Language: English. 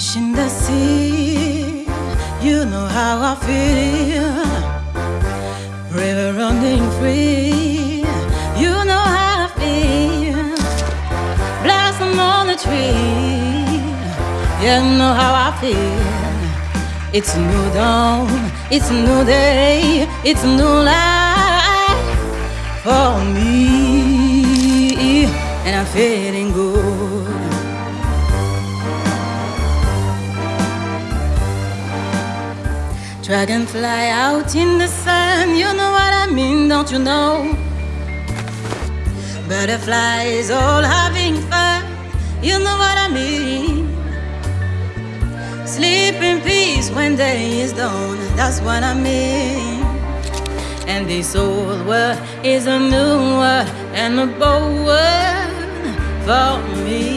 Fish in the sea, you know how I feel. River running free, you know how I feel. Blossom on the tree, you know how I feel. It's a new dawn, it's a new day, it's a new life for me, and I'm feeling good. Dragonfly out in the sun, you know what I mean, don't you know? Butterflies all having fun, you know what I mean. Sleep in peace when day is done, that's what I mean. And this old world is a new world and a bold world for me.